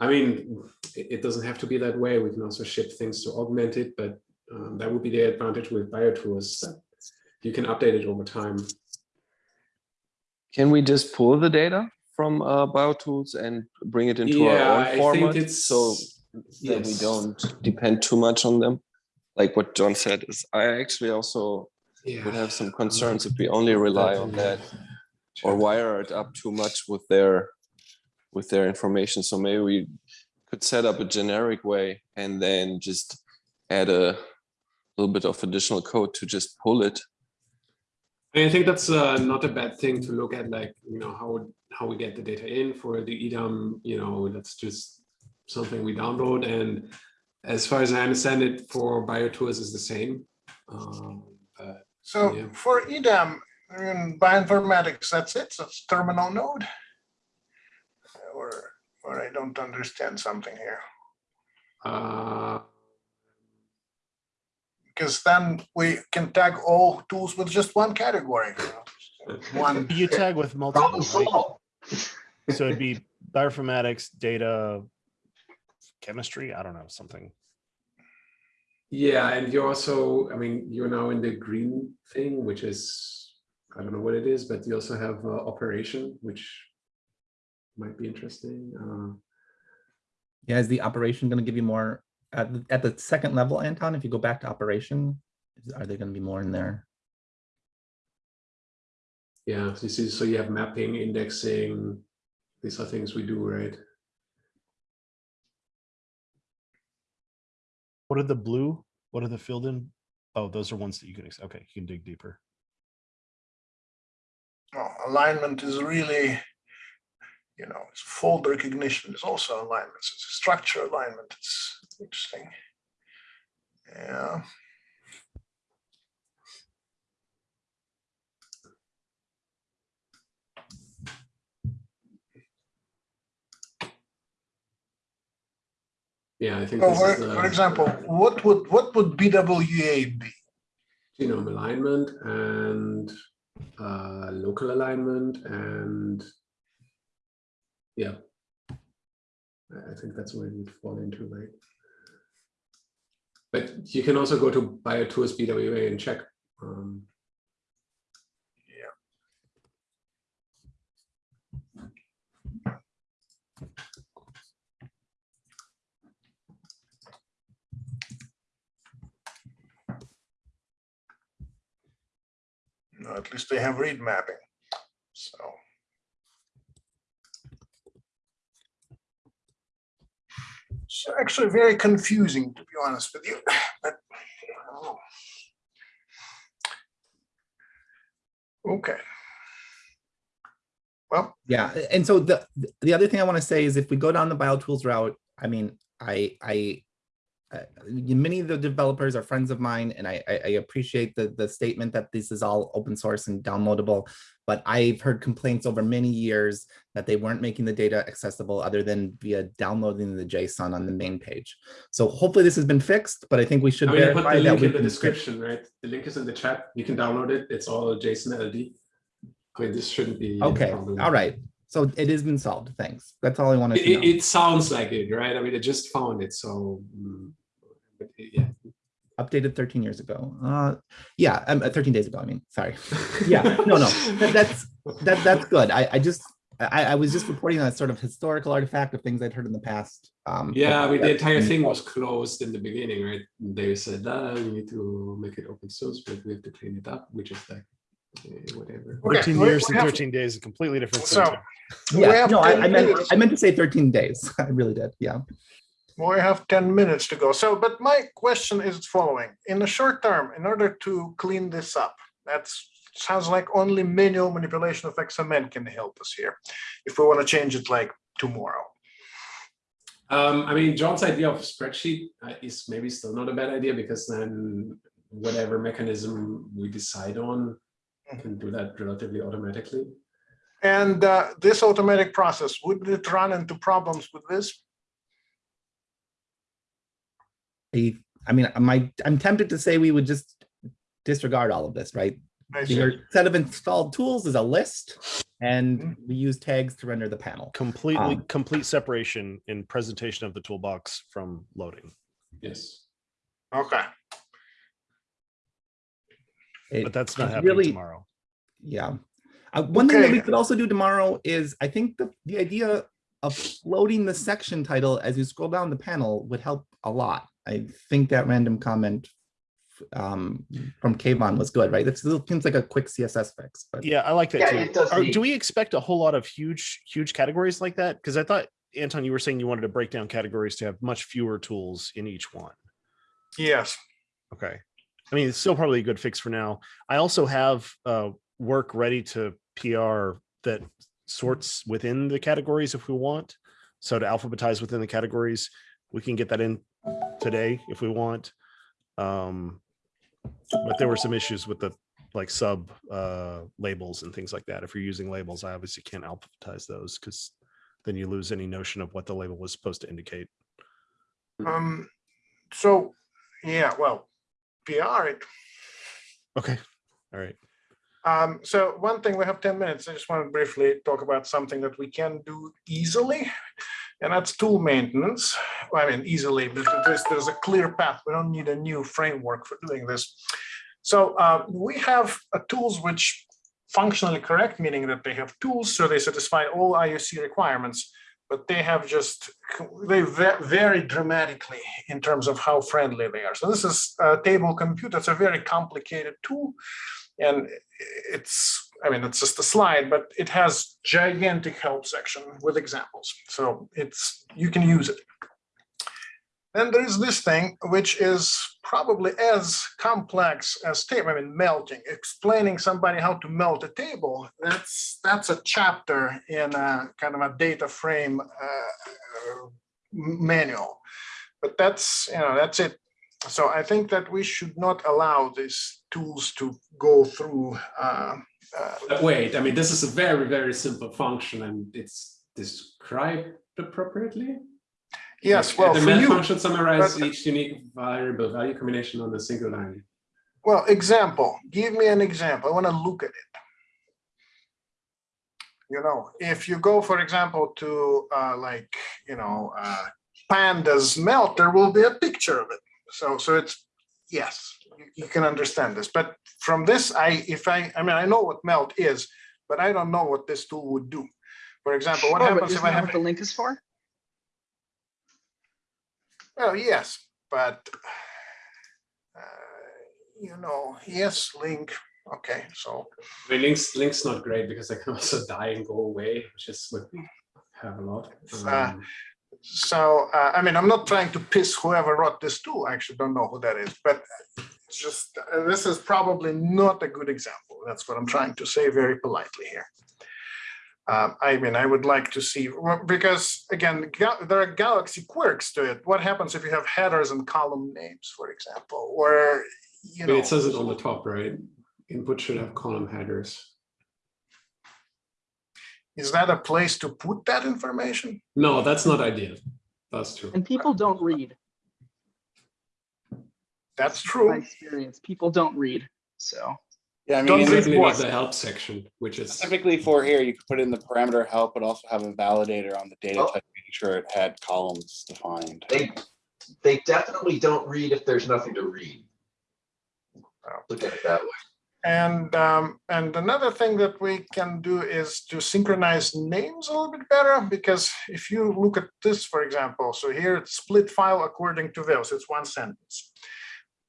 I mean, it, doesn't have to be that way. We can also ship things to augment it, but um, that would be the advantage with BioTools. that You can update it over time. Can we just pull the data from uh, BioTools and bring it into Yeah, our I own think format it's- so that we don't depend too much on them? Like what John said, is I actually also Yeah. would have some concerns if we only rely on that or wire it up too much with their with their information. So maybe we could set up a generic way and then just add a little bit of additional code to just pull it. I think that's uh, not a bad thing to look at, like, you know, how, how we get the data in for the EDAM, you know, that's just something we download. And as far as I understand it, for BioTools is the same. Um, but so Yeah. for EDAM in bioinformatics, that's it. So it's terminal node. Or or I don't understand something here. uh, Because then we can tag all tools with just one category. you know, One. You tag with multiple, right? so it'd be bioinformatics, data, chemistry, I don't know, something. Yeah, and you're also, I mean, you're now in the green thing, which is, I don't know what it is, but you also have uh, operation, which might be interesting. Uh, Yeah, is the operation gonna give you more at, the- at the second level, Anton? If you go back to operation, is- are they gonna be more in there? yeah, this is so you have mapping, indexing. These are things we do, right? What are the blue? What are the filled in? Oh, those are ones that you can, okay, you can dig deeper. Oh, alignment is really, you know, it's fold recognition is also alignments. It's a structure alignment. It's interesting. Yeah. Yeah, I think So this for, is for the example, what would what would BWA be? genome alignment and uh, local alignment and yeah. I think that's where we'd fall into, right? But you can also go to BioTools BWA and check. Um, yeah. No, at least they have read mapping. It's actually very confusing, to be honest with you, but. Know. Okay. Well, Yeah, and so the the other thing I want to say is if we go down the BioTools route, I mean, I I uh, many of the developers are friends of mine, and I I, I appreciate the the statement that this is all open source and downloadable. But I've heard complaints over many years that they weren't making the data accessible other than via downloading the JSON on the main page. So hopefully this has been fixed, but I think we should I mean, I put verify the link in the description, right? The link is in the chat. You can download it. It's all JSON LD. I mean, this shouldn't be. Okay, all right. So it has been solved. Thanks. That's all I wanted It, to know. it, it sounds like it, right? I mean, I just found it, so. But Yeah. updated 13 years ago. Uh, yeah, um, uh, 13 days ago. I mean, sorry. yeah, no, no, that, that's that that's good. I, I just I, I was just reporting on a sort of historical artifact of things I'd heard in the past. Um, Yeah, I mean, the entire been thing was closed in the beginning, right? They said, ah, we need to make it open source, but we have to clean it up, which is like, eh, whatever. 13 we- years we and have- 13 days, a completely different. So, thing. we Yeah, no, I, I meant. I meant to say 13 days. I really did. Yeah. We have 10 minutes to go. So, but my question is following. In the short term, in order to clean this up, that sounds like only manual manipulation of XML can help us here. If we want to change it like tomorrow. Um, I mean, John's idea of spreadsheet uh, is maybe still not a bad idea because then whatever mechanism we decide on can do that relatively automatically. And uh, this automatic process, would it run into problems with this? I, I mean, my I'm tempted to say we would just disregard all of this, right? Your set of installed tools is a list, and Mhm. we use tags to render the panel. Completely, Um, complete separation in presentation of the toolbox from loading. Yes. Okay. It- But that's not happening really- tomorrow. Yeah. Uh, one thing that we could also do tomorrow is I think the, the idea of floating the section title as you scroll down the panel would help a lot. I think that random comment um, from Kayvon was good, right? That seems like a quick CSS fix, but Yeah, I like that Yeah, too. Are- do we expect a whole lot of huge, huge categories like that? Because I thought, Anton, you were saying you wanted to break down categories to have much fewer tools in each one. Yes. Okay. I mean, it's still probably a good fix for now. I also have uh, work ready to PR that sorts within the categories if we want. So to alphabetize within the categories, we can get that in today if we want. Um, but there were some issues with the like sub uh, labels and things like that. If you're using labels, I obviously can't alphabetize those because then you lose any notion of what the label was supposed to indicate. Um. So, yeah. Well, PR it. Okay. All right. Um, so one thing, we have 10 minutes. I just want to briefly talk about something that we can do easily, and that's tool maintenance. I mean, easily, but there's, there's a clear path. We don't need a new framework for doing this. So uh, we have tools which functionally correct, meaning that they have tools, so they satisfy all IUC requirements, but they have just, they va- vary dramatically in terms of how friendly they are. So this is a table compute. It's a very complicated tool. And it's, I mean, it's just a slide, but it has gigantic help section with examples. So it's, you can use it. Then there is this thing, which is probably as complex as tape, I mean, melting, explaining somebody how to melt a table. That's, that's a chapter in a kind of a data frame uh, manual. But that's, you know, that's it. So I think that we should not allow these tools to go through. uh, uh, But wait, I mean, this is a very, very simple function and it's described appropriately. Yes, well, The you, function summarizes each unique variable value combination on a single line. well, example, give me an example. I want to look at it. You know, if you go, for example, to uh, like, you know, uh, pandas melt, there will be a picture of it. So, so it's, yes, you, you can understand this. But from this, I, if I, I mean, I know what melt is, but I don't know what this tool would do. For example, what Sure, happens if I have, what the link is for? well, yes, but uh, you know, yes, link, Okay, so I mean, links links not great because they can also die and go away, which is what we have a lot. Uh, Um, So, uh, I mean, I'm not trying to piss whoever wrote this tool. I actually don't know who that is, but just, uh, this is probably not a good example. That's what I'm trying to say very politely here. Um, I mean, I would like to see, because again, there are galaxy quirks to it. What happens if you have headers and column names, for example, or, you know. it says it on the top, right? Input should have column headers. Is that a place to put that information? No, that's not ideal. That's true. And people don't read. That's true. My true. experience, people don't read. So Yeah, I Don't mean, read Certainly what? the help section, which is specifically for here, you could put in the parameter help, but also have a validator on the data Oh. type, making sure it had columns defined. They, they definitely don't read if there's nothing to read. Look at it that way. And, um, and another thing that we can do is to synchronize names a little bit better, because if you look at this, for example, so here it's split file according to those, it's one sentence.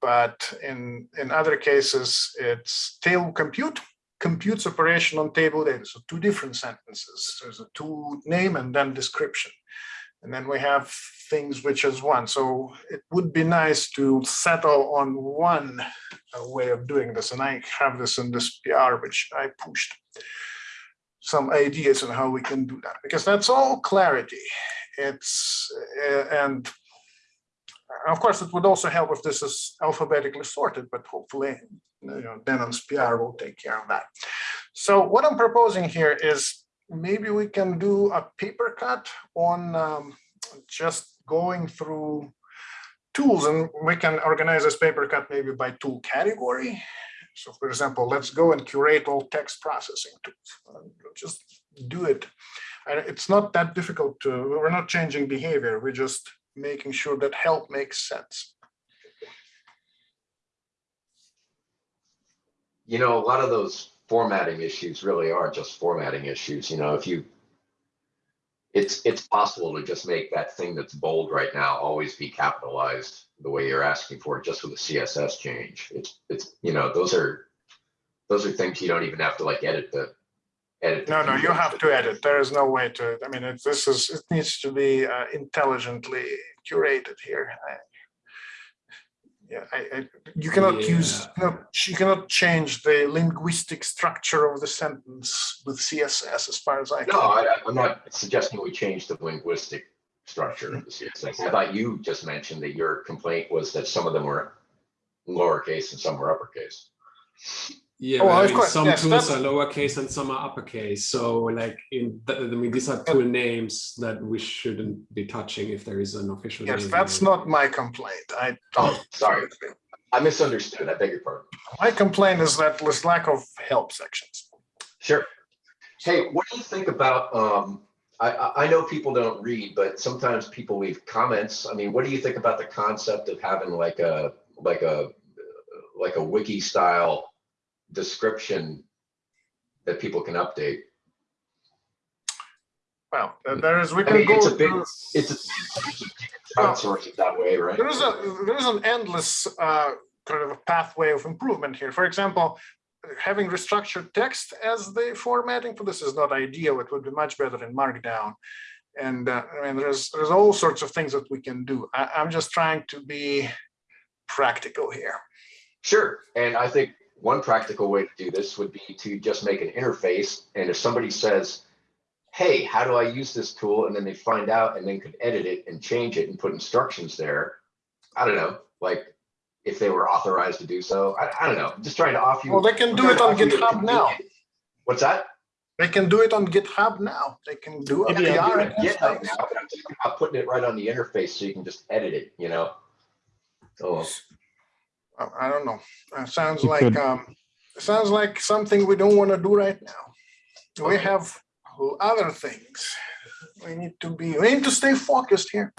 But in, in other cases, it's table compute, computes operation on table data, so two different sentences. There's a two name and then description. And then we have things which is one, so it would be nice to settle on one way of doing this, and I have this in this PR, which I pushed some ideas on how we can do that, because that's all clarity. It's, uh, and of course, it would also help if this is alphabetically sorted, but hopefully, you know, Dannon's PR will take care of that. So what I'm proposing here is maybe we can do a paper cut on um, just going through tools and we can organize this paper cut maybe by tool category. So for example, let's go and curate all text processing tools. Uh, Just do it. It's not that difficult to, we're not changing behavior. We're just making sure that help makes sense. You know, a lot of those formatting issues really are just formatting issues, you know, if you. It's, it's possible to just make that thing that's bold right now always be capitalized the way you're asking for it, just with a CSS change. It's, it's, you know, those are. Those are things you don't even have to like edit the. Edit. the No, no, you have to edit. There is no way to, I mean, it's this is, it needs to be uh, intelligently curated here. I- Yeah, I, I, you cannot use, you know, you cannot change the linguistic structure of the sentence with CSS as far as I can. No, I, I- I'm not suggesting we change the linguistic structure of the CSS. I thought you just mentioned that your complaint was that some of them were lowercase and some were uppercase. Yeah, Oh, but I of mean, course, some yes, tools that's- are lowercase and some are uppercase. So like in, th- I mean, these are tool names that we shouldn't be touching if there is an official. Yes, name that's there. not my complaint. I, Oh, sorry. I misunderstood. I beg your pardon. my complaint is that there's lack of help sections. Sure. Hey, what do you think about, um, I, I, I know people don't read, but sometimes people leave comments. I mean, what do you think about the concept of having like a, like a, like a wiki style description that people can update? Well, there is, we I can mean, go. it's a big, through- it's a, it that way, right? There is a, there is an endless uh, kind of a pathway of improvement here. For example, having restructured text as the formatting for this is not ideal. It would be much better in Markdown. And uh, I mean, there's, there's all sorts of things that we can do. I, I'm just trying to be practical here. Sure, and I think one practical way to do this would be to just make an interface, and if somebody says, hey, how do I use this tool? And then they find out and then could edit it and change it and put instructions there. I don't know, like if they were authorized to do so. I, I don't know, I'm just trying to offer you. Well, they can do it on offer you a GitHub now. What's that? They can do it on GitHub now. They can do a Maybe PR. it on GitHub now, but I'm putting it right on the interface so you can just edit it, you know? Oh, I I don't know. It sounds You like, could- um, it sounds like something we don't want to do right now. We have other things. We need to be, we need to stay focused here.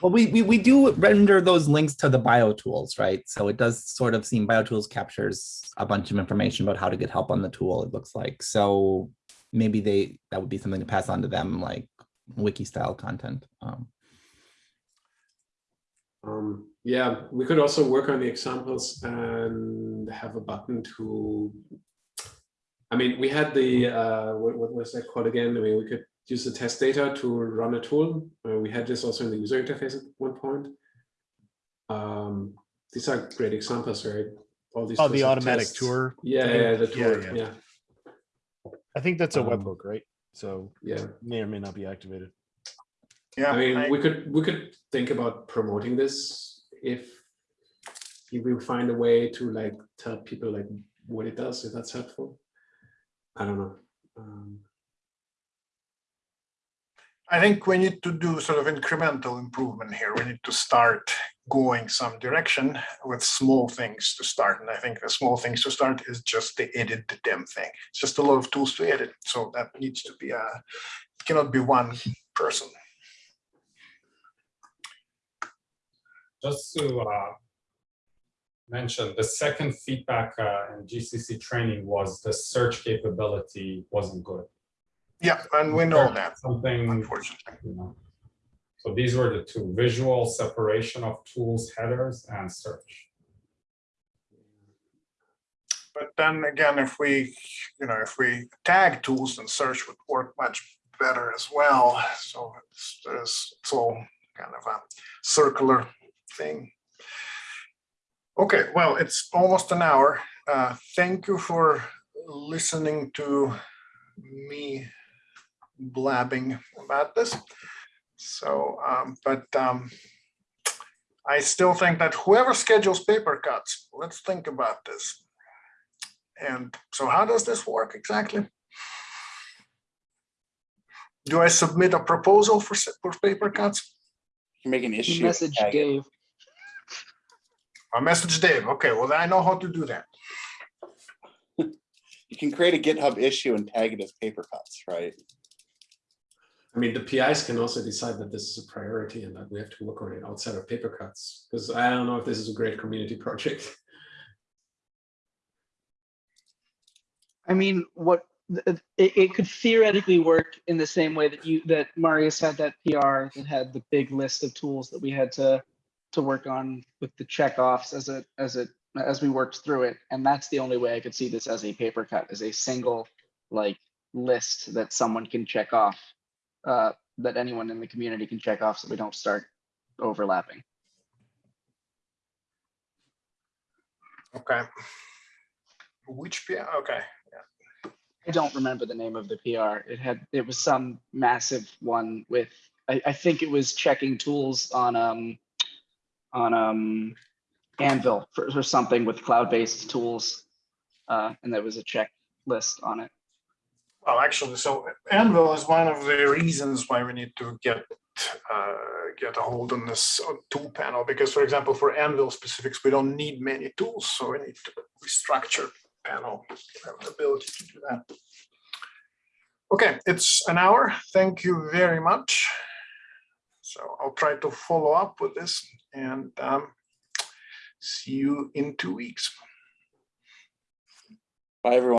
Well, we, we, we do render those links to the bio tools, right? So it does sort of seem bio tools captures a bunch of information about how to get help on the tool, it looks like. So maybe they, that would be something to pass on to them, like wiki style content. Um, Um, yeah, we could also work on the examples and have a button to. I mean, we had the uh, what, what was that called again? I mean, we could use the test data to run a tool. Uh, we had this also in the user interface at one point. Um, these are great examples, right? All these. Oh, the automatic tests. tour Yeah, thing? yeah, the Yeah, yeah. Yeah, I think that's a Um, webhook, right? So yeah. may or may not be activated. Yeah, I mean, I- we could we could think about promoting this if if we find a way to like tell people like what it does, if that's helpful. I don't know. Um, I think we need to do sort of incremental improvement here. We need to start going some direction with small things to start. And I think the small things to start is just the edit the damn thing. It's just a lot of tools to edit. So that needs to be a, it cannot be one person. Just to uh, mention, the second feedback uh, in GCC training was the search capability wasn't good. Yeah, and we know that, Something, unfortunately. you know. So these were the two, visual separation of tools, headers, and search. But then again, if we, you know, if we tag tools and search would work much better as well. So it's, it's all kind of a circular thing. Okay, well, it's almost an hour. Uh, thank you for listening to me blabbing about this. So, um, but um, I still think that whoever schedules paper cuts, let's think about this. And so how does this work exactly? Do I submit a proposal for, s- for paper cuts? You make an issue. Message tag. Dave. I message Dave. Okay, well, then I know how to do that. You can create a GitHub issue and tag it as paper cuts, right? I mean, the PIs can also decide that this is a priority and that we have to work on it outside of paper cuts. Because I don't know if this is a great community project. I mean, what it, it could theoretically work in the same way that you that Marius had that PR that had the big list of tools that we had to to work on with the checkoffs as it as it as we worked through it. And that's the only way I could see this as a paper cut, as a single like list that someone can check off, uh, that anyone in the community can check off so we don't start overlapping. Okay. Which, PR? okay, Yeah. I don't remember the name of the PR. It had, it was some massive one with, I, I think it was checking tools on, um, on, um, Anvil for, for something with cloud-based tools. Uh, and there was a checklist on it. well, actually, so Anvil is one of the reasons why we need to get uh, get a hold on this tool panel, because for example, for Anvil specifics, we don't need many tools, so we need to restructure panel, ability to do that. Okay, it's an hour. Thank you very much. So I'll try to follow up with this and um, see you in two weeks. Bye, everyone.